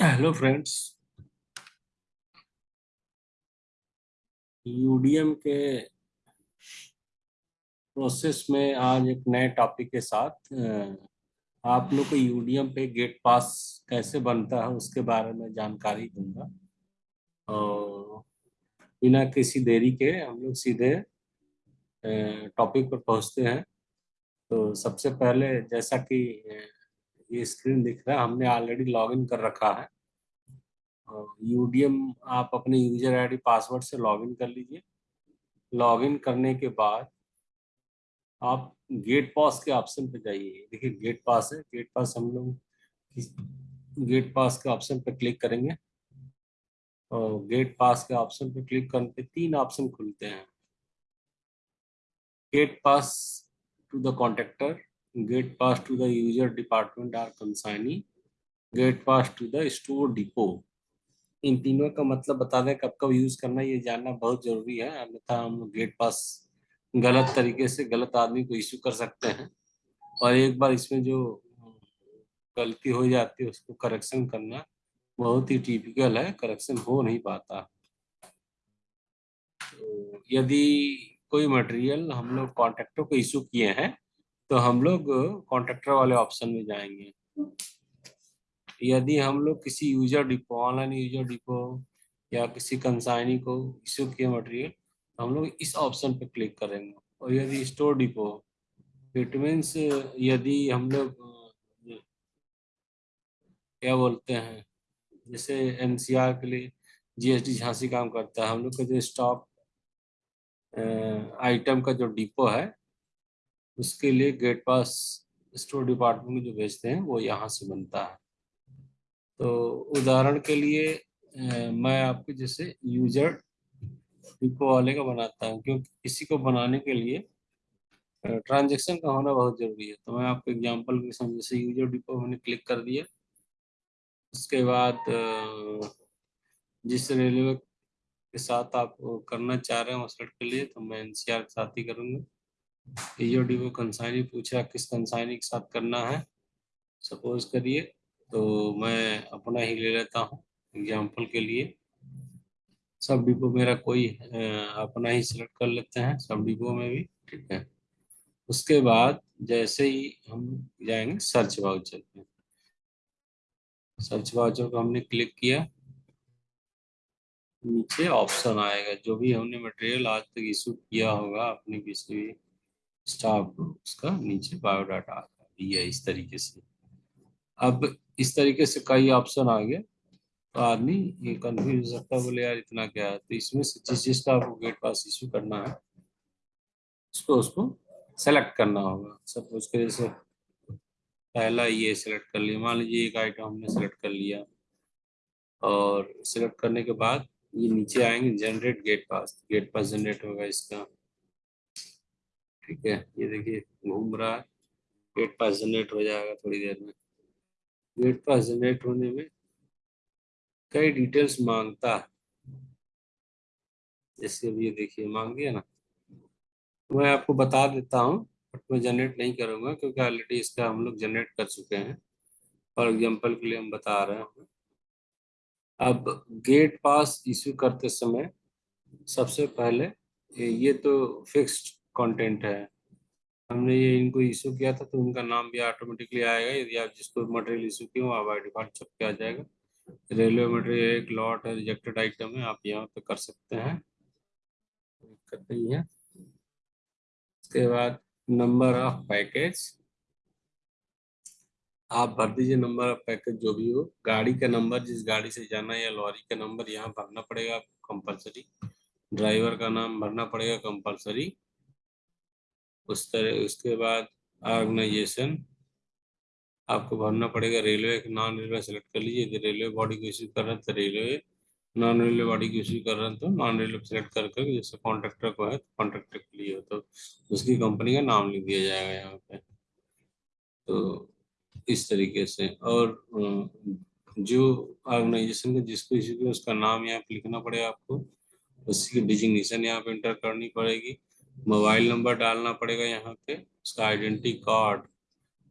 Hello friends UDM के process में आज एक नए टॉपिक के साथ आप लोग को यूडीएम पे गेट पास कैसे बनता है उसके बारे में जानकारी दूँगा। और बिना किसी देरी के हम लोग सीधे टॉपिक पर पहुँचते हैं। तो सबसे पहले जैसा कि ये स्क्रीन दिख रहा है, हमने ऑलरेडी लॉगिन कर रखा है। यूडीएम आप अपने यूज़र आईडी पासवर्ड से लॉगिन कर लीजिए। लॉगिन करने के बाद आप गेट पास के ऑप्शन पे जाइए। देखिए गेट पास है। गेट पास हम लोग गेट पास के ऑप्शन पे क्लिक करेंगे। और गेट पास के ऑप्शन पे क्लिक करने पे तीन ऑप्शन खुलते हैं। Gate pass to the contractor gate pass to the user department or consignee gate pass to the store depot इन तीनों का मतलब बता दें कब कब यूज़ करना, ये जानना बहुत ज़रूरी है। अन्यथा हम गेट पास गलत तरीके से गलत आदमी को इश्यू कर सकते हैं। और एक बार इसमें जो गलती हो जाती है, उसको करेक्शन करना बहुत ही टिपिकल है। करेक्शन हो नहीं पाता। तो यदि कोई मटेरियल हम लोग कॉन्ट्रेक्टर को इशू किए हैं तो हम लोग कॉन्ट्रेक्टर वाले ऑप्शन में जाएँगे। यदि हम लोग किसी user depot online user depot या किसी कंसाइनी को इशू किए मटेरियल तो हम लोग इस ऑप्शन पे क्लिक करेंगे। और यदि स्टोर डिपो इट मीन्स यदि हम लोग, क्या बोलते हैं, जैसे एनसीआर के लिए जीएसटी झांसी काम करता है, हम लोग का जो स्टॉक आइटम का जो डिपो है उसके लिए गेट पास स्टोर डिपार्टमेंट में जो भेजते हैं, वो यहाँ से बनता है। तो उदाहरण के लिए मैं आपके जैसे यूज़र डिपो वाले का बनाता हूँ, क्योंकि किसी को बनाने के लिए ट्रांजेक्शन का होना बहुत ज़रूरी है। तो मैं आपको एग्जांपल के साथ जैसे यूज़र डिपो मैंने क्लिक कर दिया। उसके बाद जिस रेलवे के साथ आप करना चाह रहे हैं वो के लिए तो मैं एनसीआर के साथ ही करूँगा। ईओ डिपो कंसाइनी पूछा, किस कंसाइनी के साथ करना है? सपोज़ करिए तो मैं अपना ही ले लेता हूँ एग्ज़ाम्पल के लिए। सब डिपो मेरा कोई अपना ही सिलेक्ट कर लेते हैं, सब डिपो में भी, ठीक है? उसके बाद जैसे ही हम जाएँगे सर्च वाउचर पे। सर्च वाउचर को हमने क्लिक किया। नीचे ऑप्शन आएगा, जो भी हमने मटेरियल आज तक इशू किया होगा, अपने किसी भी स्टाफ उसका नीचे बायोडाटा आता है इस तरीके से। अब इस तरीके से कई ऑप्शन आ गए। तो आदमी ये कंफ्यूज हो सकता है, बोले, यार, इतना क्या है? तो इसमें से जिस जिसका आपको गेट पास इशू करना है, उसको उसको सेलेक्ट करना होगा। सपोज़ के जैसे पहला ये सेलेक्ट कर लिया। मान लीजिए एक आइटम हमने सेलेक्ट कर लिया। और सेलेक्ट करने के बाद ये नीचे आएँगे generate gate pass gate pass generate होगा इसका। ठीक है? ये देखिए, घूम रहा है। गेट पास जनरेट हो जाएगा थोड़ी देर में। गेट पास जनरेट होने में कई डिटेल्स माँगता है। जैसे अब ये देखिए, मांग दिया ना? मैं आपको बता देता हूँ बट मैं जनरेट नहीं करूँगा, क्योंकि ऑलरेडी इसका हम लोग जनरेट कर चुके हैं। फॉर एग्ज़ाम्पल के लिए हम बता रहे हैं अब गेट पास इश्यू करते समय सबसे पहले ये तो फिक्स्ड कंटेंट है। हमने ये इनको इशू किया था तो उनका नाम भी ऑटोमेटिकली आएगा। यदि आप जिसको मटेरियल इशू किए आप बाई डिफ़ॉल्ट छप के आ जाएगा। रेलवे मटेरियल एक लॉट है रिजेक्टेड आइटम है, आप यहाँ पे कर सकते हैं। दिक्कत नहीं है। उसके बाद नंबर ऑफ़ पैकेज आप भर दीजिए नंबर ऑफ़ पैकेज जो भी हो। गाड़ी का नंबर जिस गाड़ी से जाना है या लॉरी का नंबर यहाँ भरना पड़ेगा आपको कंपलसरी ड्राइवर का नाम भरना पड़ेगा कंपलसरी उस तरह, उसके बाद ऑर्गेनाइजेशन आपको भरना पड़ेगा रेलवे नॉन रेलवे सेलेक्ट कर लीजिए। यदि रेलवे बॉडी को इश्यू कर रहे हैं तो रेलवे नॉन रेलवे बॉडी को इश्यू कर रहे हैं तो नॉन रेलवे सेलेक्ट कर कर जैसे कॉन्ट्रेक्टर को है तो कॉन्ट्रेक्टर के लिए हो तो उसकी कंपनी का नाम लिख दिया जाएगा यहाँ पे। तो इस तरीके से और जो ऑर्गेनाइजेशन का जिसको इश्यू किया उसका नाम यहाँ पे लिखना पड़ेगा आपको। उसकी डिजिग्नेशन यहाँ पे इंटर करनी पड़ेगी। मोबाइल नंबर डालना पड़ेगा यहाँ पे, उसका आइडेंटिटी कार्ड,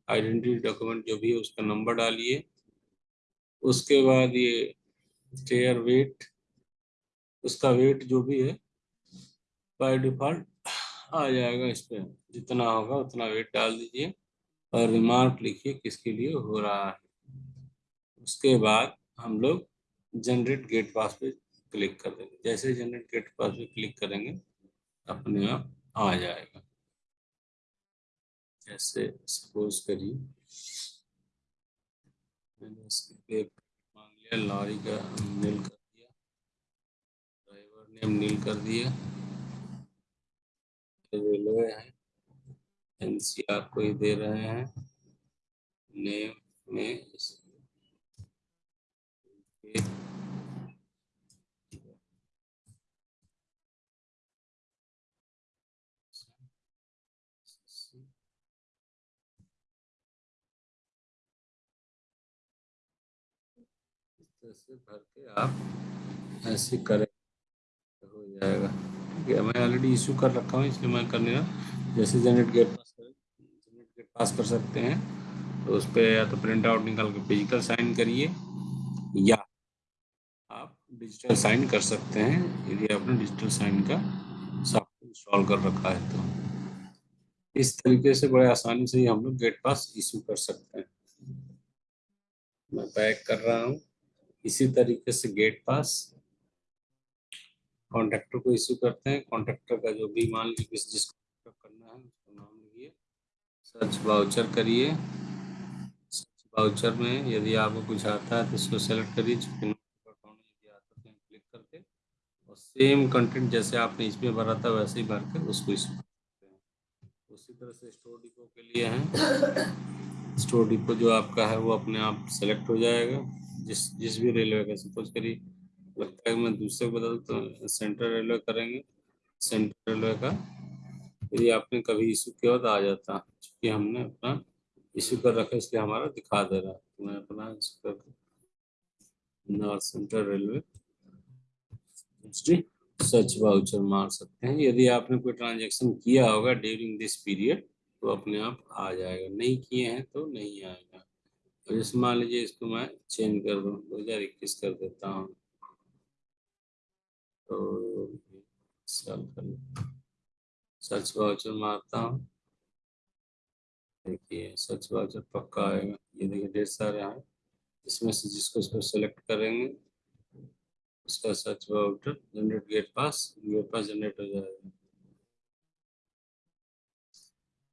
आइडेंटिटी डॉक्यूमेंट जो भी है, उसका नंबर डालिए। उसके बाद ये चेयर वेट उसका वेट जो भी है बाय डिफ़ॉल्ट आ जाएगा इस पर जितना होगा उतना वेट डाल दीजिए और रिमार्क लिखिए किसके लिए हो रहा है। उसके बाद हम लोग जनरेट गेट पास पे क्लिक कर देंगे। जैसे जनरेट गेट पास पे क्लिक करेंगे अपने आप आ जाएगा। जैसे सपोज़ करिए मांग लिया, लॉरी का नील कर दिया, ड्राइवर नेम नील कर दिया। रेलवे है, एनसीआर को ही दे रहे हैं, नेम में से भर के आप ऐसे करें हो जाएगा। ठीक है, मैं ऑलरेडी इशू कर रखा हूँ, इसलिए मैं करने जैसे जनरेट गेट पास कर जनरेट गेट पास कर सकते हैं। तो उस पर या तो प्रिंट आउट निकाल के फ़िज़िकल साइन करिए, या आप डिजिटल साइन कर सकते हैं, यदि आपने डिजिटल साइन का सॉफ्टवेयर इंस्टॉल कर रखा है तो। इस तरीके से बड़े आसानी से ही हम लोग गेट पास इशू कर सकते हैं। मैं पैक कर रहा हूँ। इसी तरीके से गेट पास कॉन्ट्रैक्टर को इश्यू करते हैं। कॉन्ट्रैक्टर का जो भी मान लीजिए जिसको करना है, उसका नाम लिखिए। सर्च बाउचर करिए। सर्च बाउचर में यदि आपको कुछ आता है तो उसको सेलेक्ट करिए। क्लिक करके और सेम कंटेंट जैसे आपने इसमें भरा था, वैसे ही भर के उसको इशू हैं। उसी तरह से स्टोर डिपो के लिए है। स्टोर डिपो जो आपका है, वो अपने आप सेलेक्ट हो जाएगा। जिस जिस भी रेलवे का सपोज़ करिए, लगता है मैं दूसरे को बता तो सेंट्रल रेलवे करेंगे। सेंट्रल रेलवे का यदि आपने कभी इशू किया तो आ जाता, क्योंकि हमने अपना इशू कर रखा इसलिए हमारा दिखा दे रहा तो मैं अपना इशू कर नॉर्थ सेंट्रल रेलवे सच वाउचर मार सकते हैं। यदि आपने कोई ट्रांजेक्शन किया होगा ड्यूरिंग दिस पीरियड तो अपने आप आ जाएगा। नहीं किए हैं तो नहीं आएगा। तो जैसे मान लीजिए इसको मैं चेंज कर दूँ, दो हज़ार इक्कीस कर देता हूँ। तो सर्च वाउचर मारता हूँ। देखिए सर्च वाउचर पक्का आएगा ये देखिए ढेर सारे हैं। इसमें से जिसको इसको सेलेक्ट करेंगे, उसका search voucher generate gate pass gate pass generate हो जाएगा।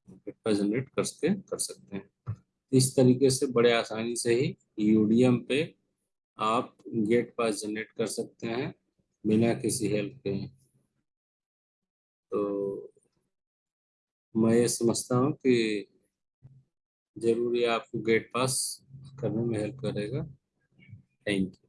गेट पास जनरेट करके कर सकते हैं। इस तरीके से बड़े आसानी से ही यूडीएम पे आप गेट पास जनरेट कर सकते हैं बिना किसी हेल्प के। तो मैं ये समझता हूँ कि ज़रूरी आपको गेट पास करने में हेल्प करेगा। Thank you.